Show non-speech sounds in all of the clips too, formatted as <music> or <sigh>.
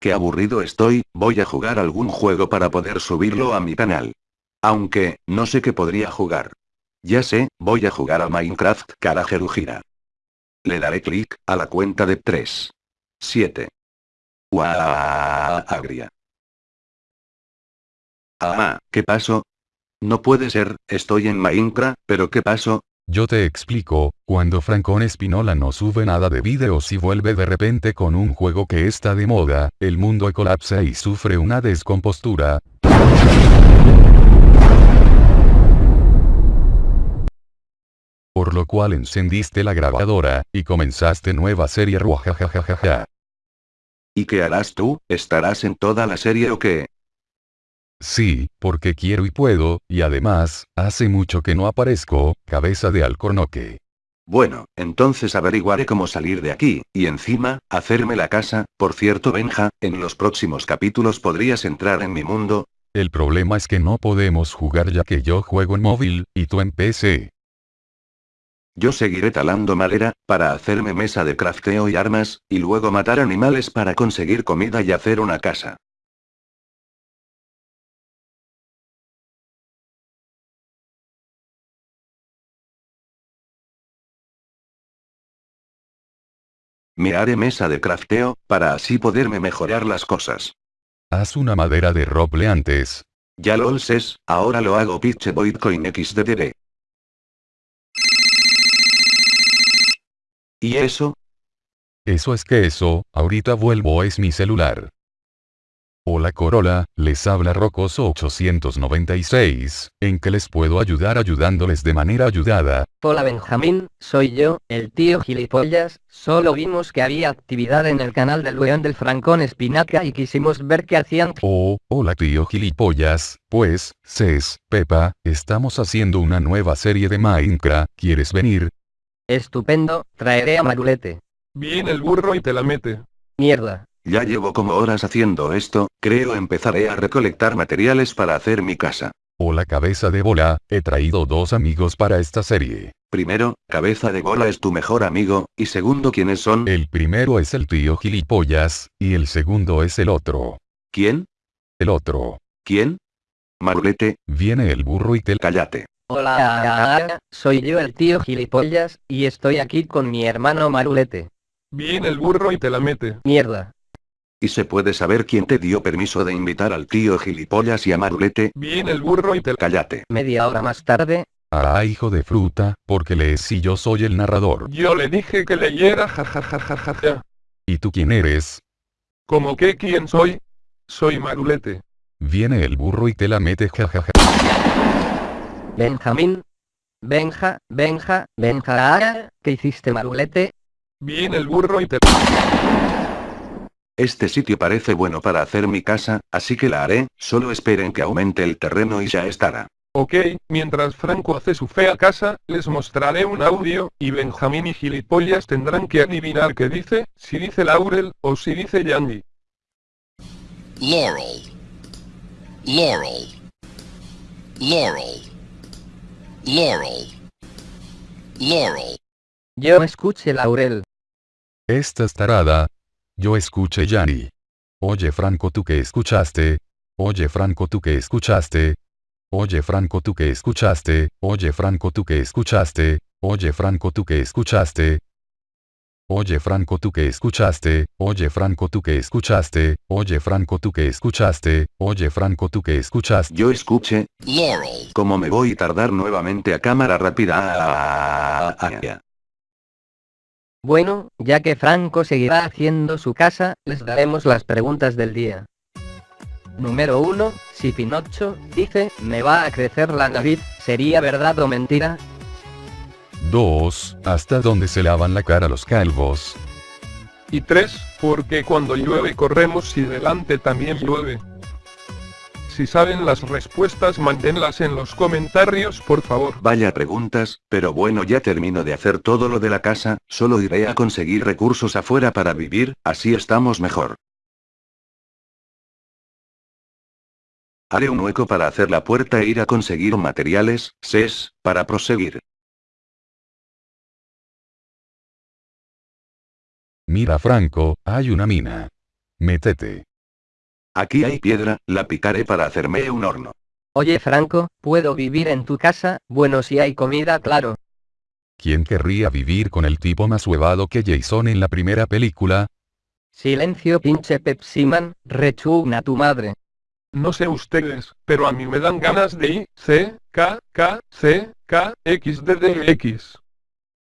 Qué aburrido estoy, voy a jugar algún juego para poder subirlo a mi canal. Aunque, no sé qué podría jugar. Ya sé, voy a jugar a Minecraft Carajerujira. Le daré clic a la cuenta de 3. 7. Guau, agria. Ah, ¿qué pasó? No puede ser, estoy en Minecraft, pero ¿qué pasó? Yo te explico, cuando Francón Espinola no sube nada de vídeos y vuelve de repente con un juego que está de moda, el mundo colapsa y sufre una descompostura. Por lo cual encendiste la grabadora, y comenzaste nueva serie ruajajajaja. ¿Y qué harás tú? ¿Estarás en toda la serie o qué? Sí, porque quiero y puedo, y además, hace mucho que no aparezco, cabeza de alcornoque. Bueno, entonces averiguaré cómo salir de aquí, y encima, hacerme la casa, por cierto Benja, en los próximos capítulos podrías entrar en mi mundo. El problema es que no podemos jugar ya que yo juego en móvil, y tú en PC. Yo seguiré talando madera, para hacerme mesa de crafteo y armas, y luego matar animales para conseguir comida y hacer una casa. Me haré mesa de crafteo, para así poderme mejorar las cosas. Haz una madera de roble antes. Ya lo sé, ahora lo hago pitch Bitcoin XDD. ¿Y eso? Eso es que eso, ahorita vuelvo es mi celular. Hola Corolla, les habla Rocoso 896, ¿en qué les puedo ayudar ayudándoles de manera ayudada? Hola Benjamín, soy yo, el tío gilipollas, solo vimos que había actividad en el canal del León del Francón Espinaca y quisimos ver qué hacían. Oh, hola tío gilipollas, pues, Cés, Pepa, estamos haciendo una nueva serie de Minecraft, ¿quieres venir? Estupendo, traeré a Marulete. Viene el burro y te la mete. Mierda. Ya llevo como horas haciendo esto, creo empezaré a recolectar materiales para hacer mi casa. Hola cabeza de bola, he traído dos amigos para esta serie. Primero, cabeza de bola es tu mejor amigo, y segundo, ¿quiénes son? El primero es el tío gilipollas, y el segundo es el otro. ¿Quién? El otro. ¿Quién? Marulete. Viene el burro y te... Cállate. Hola, soy yo el tío gilipollas, y estoy aquí con mi hermano Marulete. Viene el burro y te la mete. Mierda. ¿Y se puede saber quién te dio permiso de invitar al tío gilipollas y a Marulete? Viene el burro y te Cállate. Media hora más tarde. Ah, hijo de fruta, porque lees si yo soy el narrador. Yo le dije que leyera jajajajaja. ¿Y tú quién eres? ¿Cómo que quién soy? Soy Marulete. Viene el burro y te la mete jajaja. Benjamín. Benja, Benja, Benja, ¿qué hiciste Marulete? Viene el burro y te... Este sitio parece bueno para hacer mi casa, así que la haré, solo esperen que aumente el terreno y ya estará. Ok, mientras Franco hace su fea casa, les mostraré un audio, y Benjamín y gilipollas tendrán que adivinar qué dice, si dice Laurel, o si dice Yandy. Laurel. Laurel. Laurel. Laurel. Laurel. Yo escuché Laurel. Esta es tarada. Yo escuché Yanni. Oye Franco tú que escuchaste. Oye Franco tú que escuchaste. Oye Franco tú que escuchaste. Oye Franco tú que escuchaste. Oye Franco tú que escuchaste. Oye Franco tú que escuchaste, oye Franco tú que escuchaste, oye Franco tú que escuchaste, oye Franco tú que escuchaste. Yo escuché, Laurel. Como me voy a tardar nuevamente a cámara rápida. Ah, ah, ah, bueno, ya que Franco seguirá haciendo su casa, les daremos las preguntas del día. Número 1, si Pinocho dice, me va a crecer la nariz, ¿sería verdad o mentira? 2. ¿Hasta dónde se lavan la cara los calvos? Y 3, porque cuando llueve corremos y delante también llueve. Si saben las respuestas mándenlas en los comentarios por favor. Vaya preguntas, pero bueno ya termino de hacer todo lo de la casa, solo iré a conseguir recursos afuera para vivir, así estamos mejor. Haré un hueco para hacer la puerta e ir a conseguir materiales, ses, para proseguir. Mira Franco, hay una mina. Métete. Aquí hay piedra, la picaré para hacerme un horno. Oye Franco, ¿puedo vivir en tu casa? Bueno si hay comida claro. ¿Quién querría vivir con el tipo más huevado que Jason en la primera película? Silencio pinche Pepsiman, rechugna tu madre. No sé ustedes, pero a mí me dan ganas de I, C, K, K, C, K, X, D, D, X.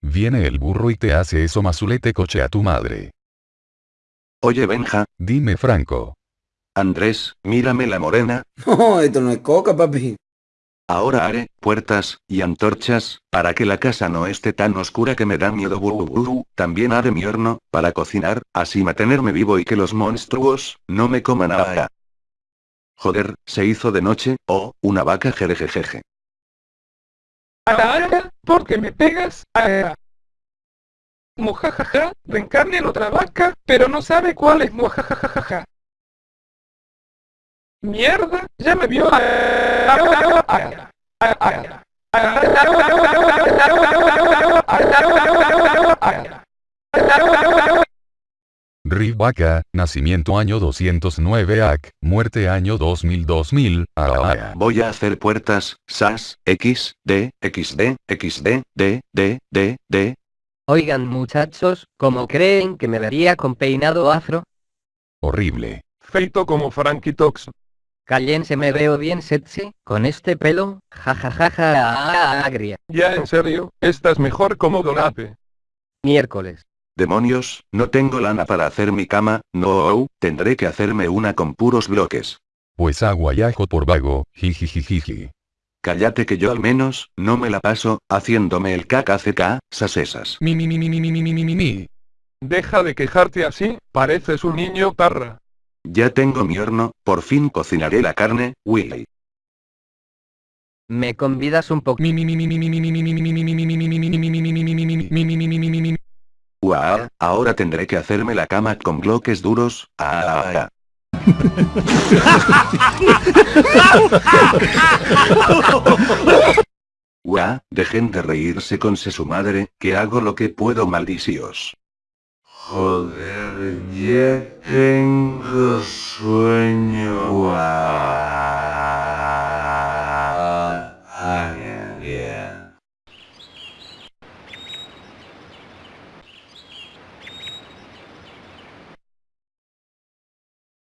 Viene el burro y te hace eso mazulete coche a tu madre. Oye Benja, Dime Franco. Andrés, mírame la morena, <laughs> No, esto no es coca, papi. ahora haré puertas y antorchas, para que la casa no esté tan oscura que me da miedo. bu, bu, bu. También haré mi horno, para cocinar, así mantenerme vivo y que los monstruos no me coman ahora. Joder, se hizo de noche, oh, una vaca jerejejeje. Ahora, porque me pegas, ahora. Mojajaja, reencarne en otra vaca, pero no sabe cuál es mojajajaja. Mierda, ya me vio. Riv Vaca, nacimiento año 209 AC, muerte año 2000 2000, ah, Voy a hacer puertas, SAS, X, D, XD, XD, D, D, D, D. Oigan muchachos, ¿cómo creen que me vería con peinado afro? horrible. Feito como Frankie Tox. Cállense me veo bien sexy, con este pelo, jajajaja agria. Ya en serio, estás mejor como Dolape. Miércoles. Demonios, no tengo lana para hacer mi cama, no, tendré que hacerme una con puros bloques. Pues agua y ajo por vago, jijijijiji. Cállate que yo al menos, no me la paso, haciéndome el KKCK, sasesas. Mi mi mi mi mi mi mi mi mi mi. Deja de quejarte así, pareces un niño parra. Ya tengo mi horno, por fin cocinaré la carne, Willy. ¿Me convidas un poco? Uah, ahora tendré que hacerme la cama con bloques duros. Ah, ah. Uah, dejen de reírse con su madre, que hago lo que puedo maldicios. Joder, ya tengo sueño.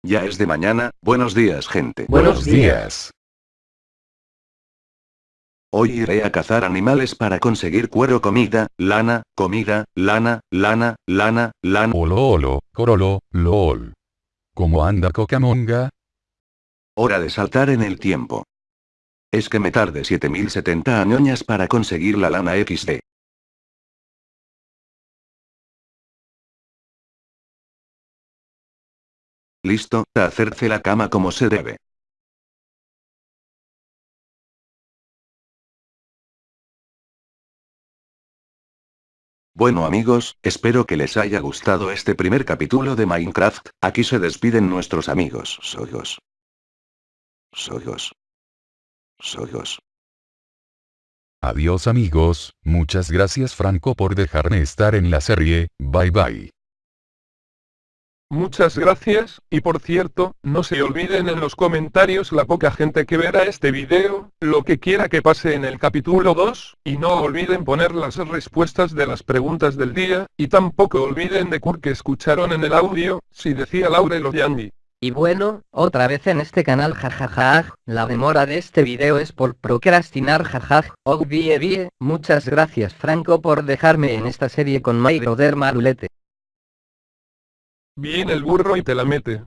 Ya es de mañana, buenos días gente. Buenos días. Hoy iré a cazar animales para conseguir cuero, comida, lana, comida, lana, lana, lana, lana. Olo olo, corolo, lol. ¿Cómo anda Cocamonga? Hora de saltar en el tiempo. Es que me tardé 7070 añoñas para conseguir la lana XD. Listo, a hacerse la cama como se debe. Bueno amigos, espero que les haya gustado este primer capítulo de Minecraft, aquí se despiden nuestros amigos, Soyos. Soyos. Soyos. Adiós amigos, muchas gracias Franco por dejarme estar en la serie, bye bye. Muchas gracias, y por cierto, no se olviden en los comentarios la poca gente que verá este video, lo que quiera que pase en el capítulo 2, y no olviden poner las respuestas de las preguntas del día, y tampoco olviden de que escucharon en el audio, si decía Laurel o Yandy. Y bueno, otra vez en este canal jajajaj, la demora de este video es por procrastinar jajaj, oh vie vie, muchas gracias Franco por dejarme en esta serie con My Brother Marulete. Viene el burro y te la mete.